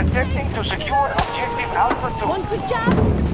We're attempting to secure objective Alpha 2. One quick job!